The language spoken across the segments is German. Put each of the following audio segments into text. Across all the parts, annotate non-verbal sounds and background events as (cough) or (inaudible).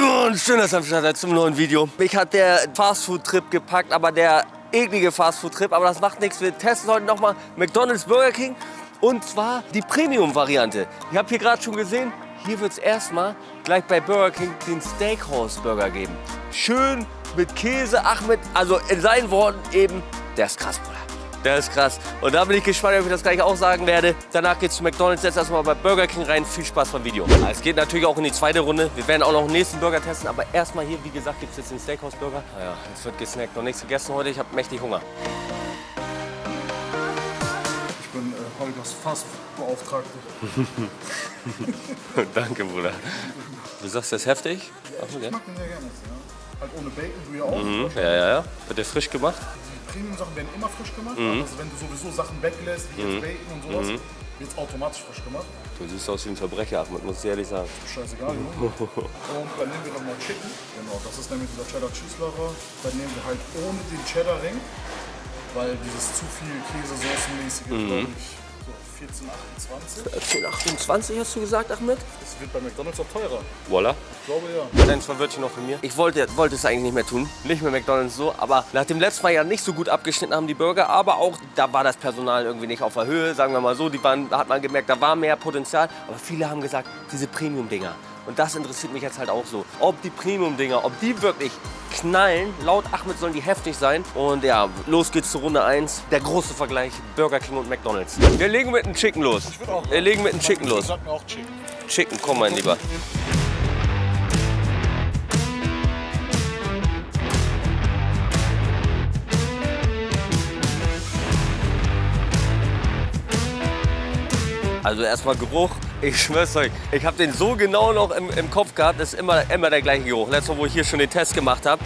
Und schön, dass ihr am Start seid zum neuen Video. Mich hat der Fastfood-Trip gepackt, aber der eklige Fastfood-Trip. Aber das macht nichts. Wir testen heute nochmal McDonald's Burger King. Und zwar die Premium-Variante. Ich habe hier gerade schon gesehen, hier wird es erstmal gleich bei Burger King den Steakhouse-Burger geben. Schön mit Käse, Achmed, also in seinen Worten eben, der ist krass, Bruder. Der ist krass. Und da bin ich gespannt, ob ich das gleich auch sagen werde. Danach geht's zu McDonalds, jetzt erstmal bei Burger King rein. Viel Spaß beim Video. Es geht natürlich auch in die zweite Runde. Wir werden auch noch einen nächsten Burger testen. Aber erstmal hier, wie gesagt, gibt es jetzt den Steakhouse-Burger. Naja, es wird gesnackt. Noch nichts gegessen heute. Ich habe mächtig Hunger. Ich bin äh, Holgers Fassbeauftragte. (laughs) Danke, Bruder. Du sagst, das ist heftig? Ach, Ich mag den sehr gerne. Ja. Halt ohne Bacon, du ja auch. Mhm. Ja, ja, ja. Wird der frisch gemacht? Die Premium-Sachen werden immer frisch gemacht. Also wenn du sowieso Sachen weglässt, wie jetzt Bacon und sowas, wird es automatisch frisch gemacht. Du siehst aus wie ein Verbrecher, Ahmed, muss ich ehrlich sagen. Scheißegal, ne? (laughs) Und dann nehmen wir dann noch Chicken. Genau, das ist nämlich dieser Cheddar Cheese Lover. Dann nehmen wir halt ohne den Cheddar Ring, weil dieses zu viel Käsesoßenmäßige, glaube ich, so 14, 28. 10, 28 hast du gesagt, Ahmed? Das wird bei McDonalds auch teurer. Voila. Ich glaube ja. Kleines Verwirrtchen noch von mir. Ich wollte, wollte es eigentlich nicht mehr tun. Nicht mehr McDonalds so. Aber nach dem letzten Mal ja nicht so gut abgeschnitten haben die Burger. Aber auch da war das Personal irgendwie nicht auf der Höhe. Sagen wir mal so. Die waren, da hat man gemerkt, da war mehr Potenzial. Aber viele haben gesagt, diese Premium-Dinger. Und das interessiert mich jetzt halt auch so. Ob die Premium-Dinger, ob die wirklich knallen. Laut Ahmed sollen die heftig sein. Und ja, los geht's zur Runde 1. Der große Vergleich Burger King und McDonalds. Wir legen mit dem Chicken los. Wir legen mit dem Chicken los. Mir auch Chicken. Chicken, komm mein Lieber. Also erstmal Geruch. Ich schwör's euch, ich habe den so genau noch im, im Kopf gehabt. Ist immer, immer der gleiche Geruch. Letztes Mal, wo ich hier schon den Test gemacht habe.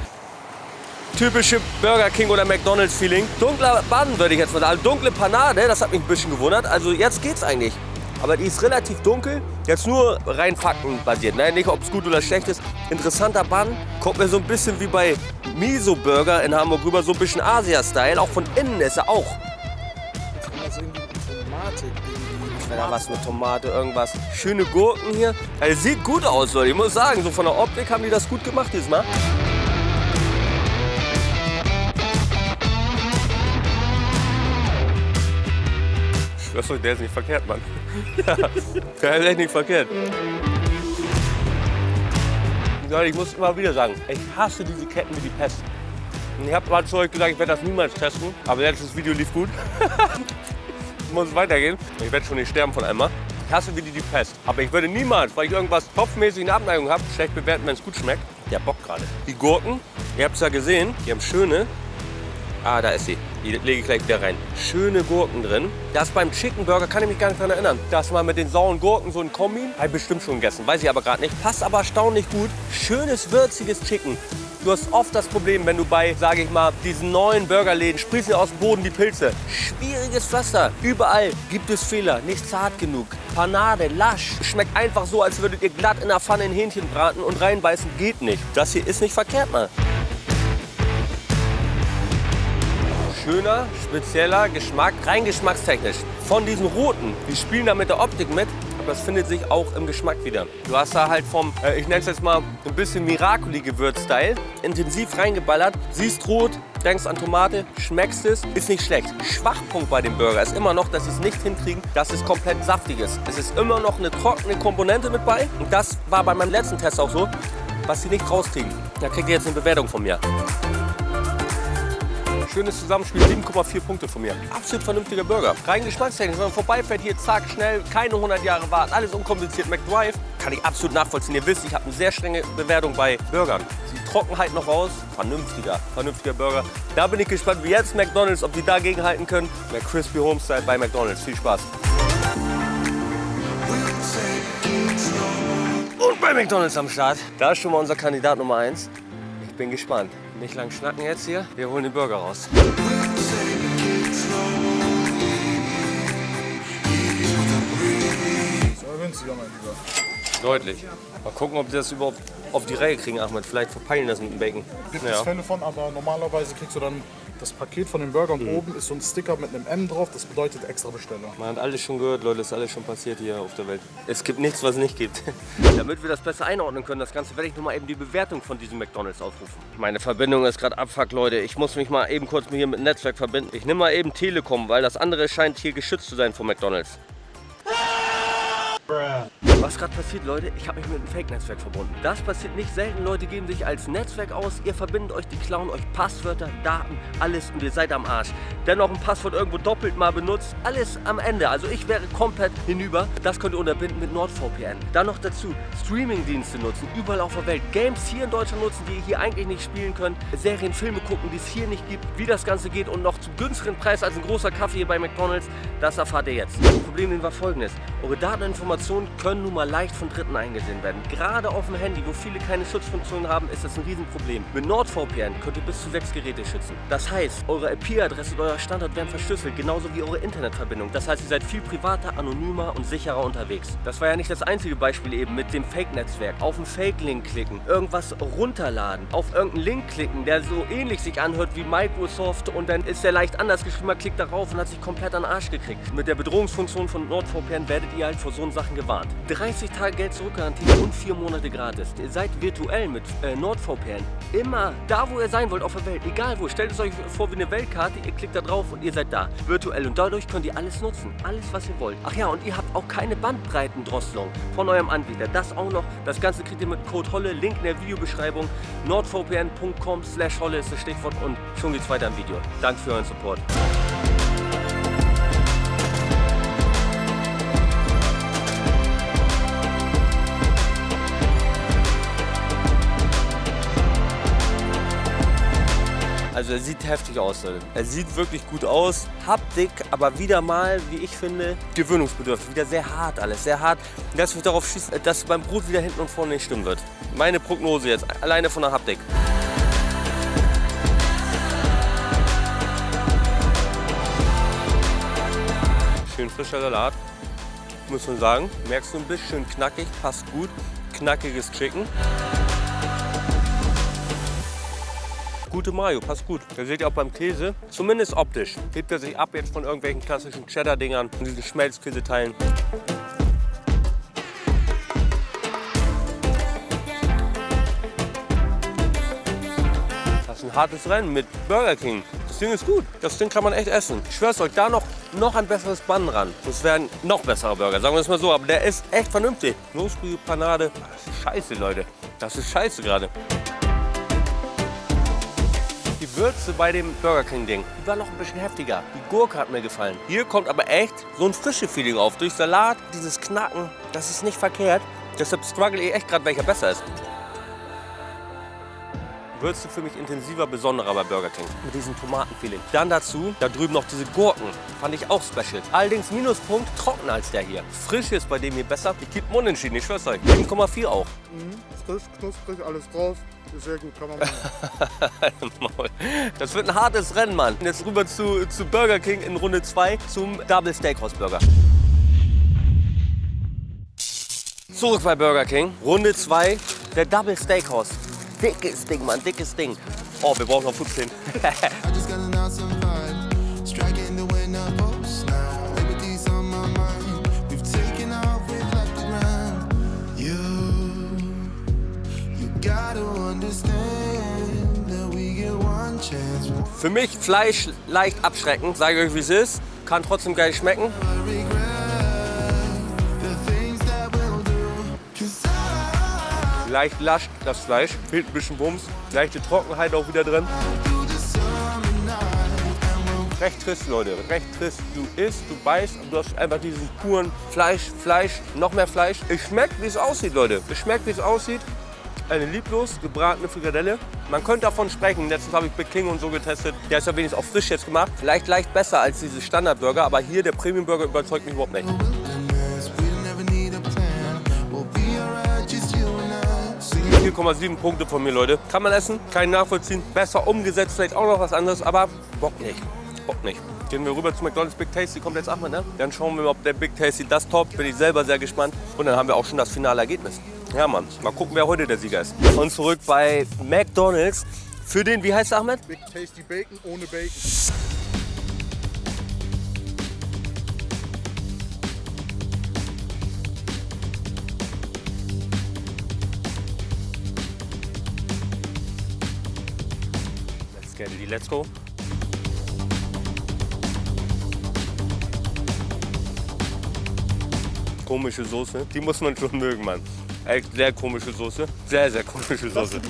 Typische Burger King oder McDonalds Feeling. Dunkler Bann würde ich jetzt mal sagen. Also dunkle Panade, das hat mich ein bisschen gewundert. Also jetzt geht's eigentlich. Aber die ist relativ dunkel. Jetzt nur rein faktenbasiert. Ne? Nicht, ob es gut oder schlecht ist. Interessanter Bann. Kommt mir so ein bisschen wie bei Miso Burger in Hamburg rüber. So ein bisschen Asia-Style. Auch von innen ist er auch. Also irgendwie irgendwie. Wenn da was mit Tomate, irgendwas. Schöne Gurken hier. Also sieht gut aus, Leute. Ich muss sagen, so von der Optik haben die das gut gemacht diesmal. Ich schwör's euch, der ist nicht verkehrt, Mann. Ja, (laughs) der ist echt nicht verkehrt. Leute, ich muss immer wieder sagen, ich hasse diese Ketten wie die Pest. Ich habe mal zu euch gesagt, ich werde das niemals testen, aber letztes Video lief gut. (laughs) muss weitergehen. Ich werde schon nicht sterben von einmal. Ich hasse wie die, die Pest. Aber ich würde niemals, weil ich irgendwas kopfmäßig in Abneigung habe, schlecht bewerten, wenn es gut schmeckt. Der Bock gerade. Die Gurken, ihr habt es ja gesehen, die haben schöne. Ah, da ist sie. Die lege ich gleich wieder rein. Schöne Gurken drin. Das beim Chicken Burger kann ich mich gar nicht daran erinnern. Das mal mit den sauren Gurken so ein Kombi. Habe ich bestimmt schon gegessen, weiß ich aber gerade nicht. Passt aber erstaunlich gut. Schönes, würziges Chicken. Du hast oft das Problem, wenn du bei, sage ich mal, diesen neuen Burgerläden sprießen aus dem Boden die Pilze. Schwieriges Pflaster. Überall gibt es Fehler. Nicht zart genug. Panade, lasch. Schmeckt einfach so, als würdet ihr glatt in der Pfanne ein Hähnchen braten und reinbeißen. Geht nicht. Das hier ist nicht verkehrt, mal. Schöner, spezieller Geschmack, rein geschmackstechnisch. Von diesen roten, die spielen da mit der Optik mit, aber das findet sich auch im Geschmack wieder. Du hast da halt vom, äh, ich nenne es jetzt mal ein bisschen Miracoli-Gewürz-Style, intensiv reingeballert, siehst rot, denkst an Tomate, schmeckst es, ist nicht schlecht. Schwachpunkt bei dem Burger ist immer noch, dass sie es nicht hinkriegen, dass es komplett saftig ist. Es ist immer noch eine trockene Komponente mit bei und das war bei meinem letzten Test auch so, was sie nicht rauskriegen. Da kriegt ihr jetzt eine Bewertung von mir. Schönes Zusammenspiel, 7,4 Punkte von mir. Absolut vernünftiger Burger. Rein geschmackstechnisch, wenn man vorbeifährt, hier zack, schnell, keine 100 Jahre warten, alles unkompliziert. McDrive kann ich absolut nachvollziehen. Ihr wisst, ich habe eine sehr strenge Bewertung bei Burgern. Die Trockenheit noch raus, vernünftiger, vernünftiger Burger. Da bin ich gespannt, wie jetzt McDonalds, ob die dagegen halten können. Der Crispy Homestyle bei McDonalds. Viel Spaß. Und bei McDonalds am Start. Da ist schon mal unser Kandidat Nummer 1. Ich bin gespannt. Nicht lang schnacken jetzt hier. Wir holen den Burger raus. Ist aber günstiger, mein Lieber. Deutlich. Mal gucken, ob die das überhaupt auf die Reihe kriegen, Ahmed. Vielleicht verpeilen das mit dem Bacon. Gibt es Ja. Fälle von, aber normalerweise kriegst du dann Das Paket von dem Burger und oben ist so ein Sticker mit einem M drauf, das bedeutet extra Besteller. Man hat alles schon gehört, Leute, ist alles schon passiert hier auf der Welt. Es gibt nichts, was es nicht gibt. (laughs) Damit wir das besser einordnen können, das Ganze, werde ich nochmal eben die Bewertung von diesem McDonalds aufrufen. Meine Verbindung ist gerade abfuck, Leute. Ich muss mich mal eben kurz hier mit dem Netzwerk verbinden. Ich nehme mal eben Telekom, weil das andere scheint hier geschützt zu sein von McDonalds. Was gerade passiert, Leute, ich habe mich mit einem Fake-Netzwerk verbunden. Das passiert nicht selten. Leute geben sich als Netzwerk aus, ihr verbindet euch, die klauen euch Passwörter, Daten, alles und ihr seid am Arsch. Dennoch ein Passwort irgendwo doppelt mal benutzt, alles am Ende. Also ich wäre komplett hinüber. Das könnt ihr unterbinden mit NordVPN. Dann noch dazu Streaming-Dienste nutzen, überall auf der Welt. Games hier in Deutschland nutzen, die ihr hier eigentlich nicht spielen könnt. Serien, Filme gucken, die es hier nicht gibt. Wie das Ganze geht und noch zum günstigeren Preis als ein großer Kaffee hier bei McDonalds, das erfahrt ihr jetzt. Das Problem war folgendes. Eure Dateninformationen können nun mal leicht von Dritten eingesehen werden. Gerade auf dem Handy, wo viele keine Schutzfunktion haben, ist das ein Riesenproblem. Mit NordVPN könnt ihr bis zu sechs Geräte schützen. Das heißt, eure IP-Adresse und euer Standort werden verschlüsselt, genauso wie eure Internetverbindung. Das heißt, ihr seid viel privater, anonymer und sicherer unterwegs. Das war ja nicht das einzige Beispiel eben mit dem Fake-Netzwerk. Auf einen Fake-Link klicken, irgendwas runterladen, auf irgendeinen Link klicken, der so ähnlich sich anhört wie Microsoft und dann ist der leicht anders geschrieben, man klickt darauf und hat sich komplett an den Arsch gekriegt. Mit der Bedrohungsfunktion von NordVPN werdet ihr halt vor so Sachen gewarnt. 30 Tage Geld zurückgarantie und 4 Monate gratis. Ihr seid virtuell mit äh, NordVPN immer da, wo ihr sein wollt auf der Welt. Egal wo. Stellt es euch vor wie eine Weltkarte. Ihr klickt da drauf und ihr seid da. Virtuell. Und dadurch könnt ihr alles nutzen. Alles, was ihr wollt. Ach ja, und ihr habt auch keine Bandbreitendrosselung von eurem Anbieter. Das auch noch. Das Ganze kriegt ihr mit Code HOLLE. Link in der Videobeschreibung. nordvpn.com slash HOLLE ist das Stichwort. Und schon geht's weiter im Video. Danke für euren Support. Also er sieht heftig aus. Er sieht wirklich gut aus. Haptik, aber wieder mal, wie ich finde, gewöhnungsbedürftig. Wieder sehr hart alles, sehr hart. Das wird darauf schießen, dass beim Brot wieder hinten und vorne nicht stimmen wird. Meine Prognose jetzt, alleine von der Haptik. Schön frischer Salat, muss man sagen. Merkst du ein bisschen knackig, passt gut. Knackiges Chicken. Gute Mayo, passt gut. Da seht ihr auch beim Käse, zumindest optisch, hebt er sich ab jetzt von irgendwelchen klassischen Cheddar-Dingern und diesen Schmelzkäseteilen. Das ist ein hartes Rennen mit Burger King. Das Ding ist gut. Das Ding kann man echt essen. Ich schwör's euch, da noch, noch ein besseres Bun ran. Das wäre ein noch besserer Burger, sagen wir es mal so. Aber der ist echt vernünftig. Knusprige Panade. Das ist scheiße, Leute. Das ist scheiße gerade. Die Würze bei dem Burger King Ding, die war noch ein bisschen heftiger. Die Gurke hat mir gefallen. Hier kommt aber echt so ein frische Feeling auf. Durch Salat, dieses Knacken, das ist nicht verkehrt. Deshalb struggle ich echt gerade, welcher besser ist. Würze für mich intensiver, besonderer bei Burger King. Mit diesem Tomatenfeeling. Dann dazu, da drüben noch diese Gurken. Fand ich auch special. Allerdings Minuspunkt, trockener als der hier. Frisch ist bei dem hier besser. Ich gebe unentschieden, ich schwör's euch. 7,4 auch. Mhm, frisch, knusprig, alles drauf. Sehr gut, kann man machen. (laughs) das wird ein hartes Rennen, Mann. Jetzt rüber zu, zu Burger King in Runde 2 zum Double Steakhouse Burger. Zurück bei Burger King. Runde 2, der Double Steakhouse. Dickes Ding, Mann, dickes Ding. Oh, wir brauchen noch 15. (laughs) I just got an awesome vibe. Striking the winner post now. Liberty's on my mind. We've taken off, we've left the ground. You, you gotta understand that we get one chance. Für mich Fleisch leicht abschreckend, sage ich euch wie es ist. Kann trotzdem geil schmecken. Leicht lasch das Fleisch, fehlt ein bisschen Bums. Leichte Trockenheit auch wieder drin. Recht trist, Leute, recht trist. Du isst, du beißt und du hast einfach diesen puren Fleisch, Fleisch, noch mehr Fleisch. Es schmeckt, wie es aussieht, Leute. Es schmeckt, wie es aussieht. Eine lieblos gebratene Frikadelle. Man könnte davon sprechen. Letztens habe ich Big King und so getestet. Der ist ja wenigstens auch frisch jetzt gemacht. Vielleicht leicht besser als diese Standardburger, aber hier der Premium Burger überzeugt mich überhaupt nicht. 4,7 Punkte von mir, Leute. Kann man essen, kann ich nachvollziehen. Besser umgesetzt, vielleicht auch noch was anderes, aber Bock nicht. Bock nicht. Gehen wir rüber zu McDonald's Big Tasty, kommt jetzt Ahmed, ne? Dann schauen wir mal, ob der Big Tasty das toppt. Bin ich selber sehr gespannt. Und dann haben wir auch schon das finale Ergebnis. Ja, Mann. Mal gucken, wer heute der Sieger ist. Und zurück bei McDonald's. Für den, wie heißt der Ahmed? Big Tasty Bacon ohne Bacon. It, let's go. Komische Soße, die muss man schon mögen, Mann. Echt sehr komische Soße. Sehr, sehr komische Soße.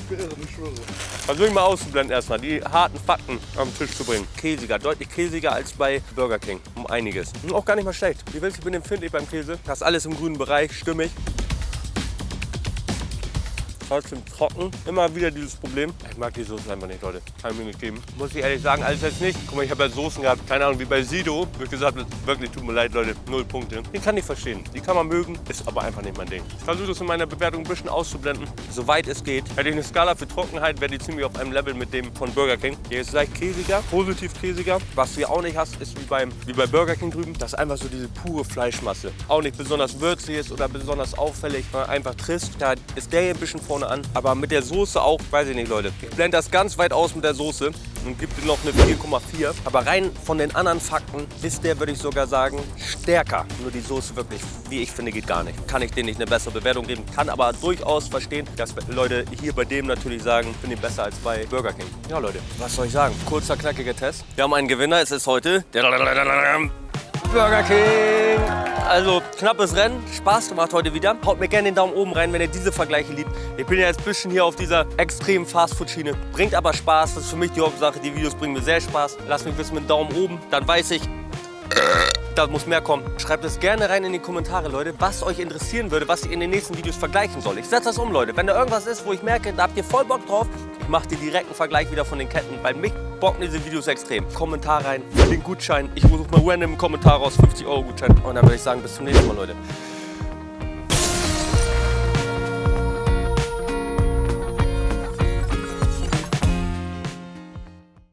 Versuche ich mal auszublenden erstmal, die harten Fakten am Tisch zu bringen. Käsiger, deutlich käsiger als bei Burger King. Um einiges. Und auch gar nicht mal schlecht. Wie willst du, ich bin empfindlich beim Käse. Das ist alles im grünen Bereich, stimmig. Trotzdem trocken. Immer wieder dieses Problem. Ich mag die Soße einfach nicht, Leute. Kann ich mir nicht geben. Muss ich ehrlich sagen, alles jetzt nicht. Guck mal, ich habe ja Soßen gehabt. Keine Ahnung, wie bei Sido. Wird gesagt, wirklich, tut mir leid, Leute. Null Punkte. Die kann ich verstehen. Die kann man mögen. Ist aber einfach nicht mein Ding. Ich versuche das in meiner Bewertung ein bisschen auszublenden. Soweit es geht. Hätte ich eine Skala für Trockenheit, wäre die ziemlich auf einem Level mit dem von Burger King. Hier ist leicht käsiger, positiv käsiger. Was du hier auch nicht hast, ist wie, beim, wie bei Burger King drüben. Das ist einfach so diese pure Fleischmasse. Auch nicht besonders würzig ist oder besonders auffällig. Einfach trist. Da ist der hier ein bisschen vorne an. Aber mit der Soße auch, weiß ich nicht, Leute. Ich blende das ganz weit aus mit der Soße und gebe dir noch eine 4,4. Aber rein von den anderen Fakten ist der, würde ich sogar sagen, stärker. Nur die Soße wirklich, wie ich finde, geht gar nicht. Kann ich denen nicht eine bessere Bewertung geben. Kann aber durchaus verstehen, dass Leute hier bei dem natürlich sagen, finde ich besser als bei Burger King. Ja, Leute, was soll ich sagen? Kurzer, knackiger Test. Wir haben einen Gewinner. Es ist heute der Burger King. Also knappes Rennen, Spaß gemacht heute wieder. Haut mir gerne den Daumen oben rein, wenn ihr diese Vergleiche liebt. Ich bin ja jetzt ein bisschen hier auf dieser extremen Fastfood-Schiene. Bringt aber Spaß, das ist für mich die Hauptsache. Die Videos bringen mir sehr Spaß. Lasst mich wissen mit dem Daumen oben, dann weiß ich, da muss mehr kommen. Schreibt es gerne rein in die Kommentare, Leute, was euch interessieren würde, was ich in den nächsten Videos vergleichen soll. Ich setze das um, Leute. Wenn da irgendwas ist, wo ich merke, da habt ihr voll Bock drauf, ich mache dir direkten Vergleich wieder von den Ketten. Bei mich bocken diese Videos extrem. Kommentar rein, den Gutschein. Ich suche mal random einen Kommentar raus, 50 Euro Gutschein. Und dann würde ich sagen, bis zum nächsten Mal, Leute.